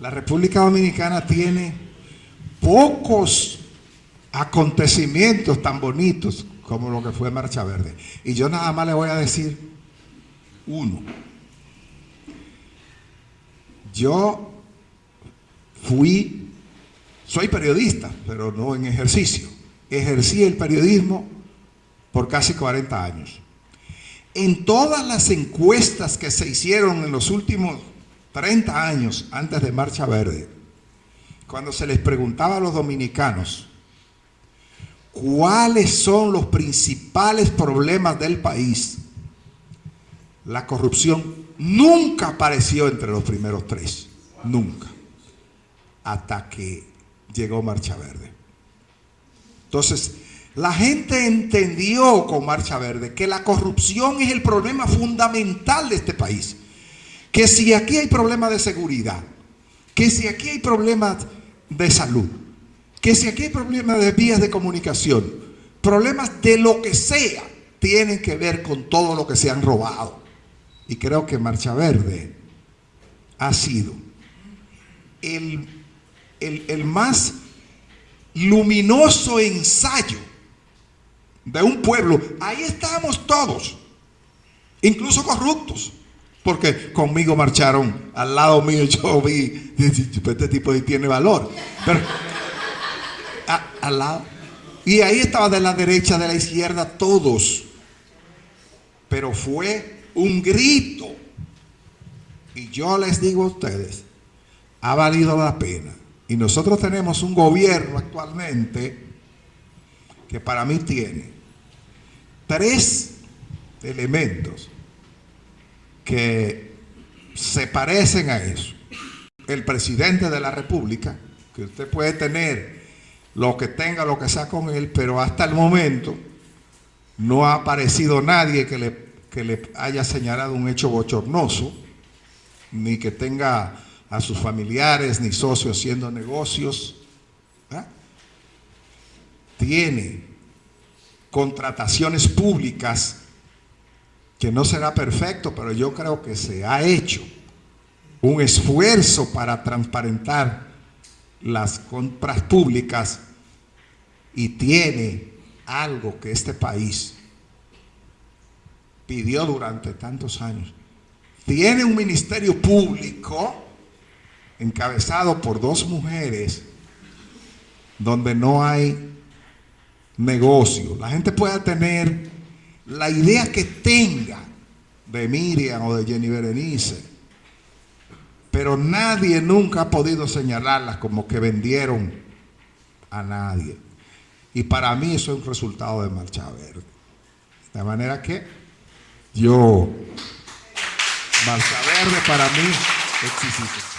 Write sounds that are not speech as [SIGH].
La República Dominicana tiene pocos acontecimientos tan bonitos como lo que fue Marcha Verde. Y yo nada más le voy a decir uno. Yo fui, soy periodista, pero no en ejercicio. Ejercí el periodismo por casi 40 años. En todas las encuestas que se hicieron en los últimos 30 años antes de Marcha Verde, cuando se les preguntaba a los dominicanos cuáles son los principales problemas del país, la corrupción nunca apareció entre los primeros tres, nunca, hasta que llegó Marcha Verde. Entonces, la gente entendió con Marcha Verde que la corrupción es el problema fundamental de este país. Que si aquí hay problemas de seguridad, que si aquí hay problemas de salud, que si aquí hay problemas de vías de comunicación, problemas de lo que sea, tienen que ver con todo lo que se han robado. Y creo que Marcha Verde ha sido el, el, el más luminoso ensayo de un pueblo. Ahí estábamos todos, incluso corruptos. Porque conmigo marcharon, al lado mío yo vi, [LAUGHS] este tipo tiene valor. Al lado. Y ahí estaba de la derecha, de la izquierda, todos. Pero fue un grito. Y yo les digo a ustedes, ha valido la pena. Y nosotros tenemos un gobierno actualmente que para mí tiene tres elementos que se parecen a eso. El presidente de la República, que usted puede tener lo que tenga, lo que sea con él, pero hasta el momento no ha aparecido nadie que le, que le haya señalado un hecho bochornoso, ni que tenga a sus familiares ni socios haciendo negocios. Tiene contrataciones públicas que no será perfecto, pero yo creo que se ha hecho un esfuerzo para transparentar las compras públicas y tiene algo que este país pidió durante tantos años. Tiene un ministerio público encabezado por dos mujeres donde no hay negocio. La gente puede tener la idea que tenga de Miriam o de Jenny Berenice, pero nadie nunca ha podido señalarlas como que vendieron a nadie. Y para mí eso es un resultado de Marcha Verde. De manera que yo, Marcha Verde para mí existe.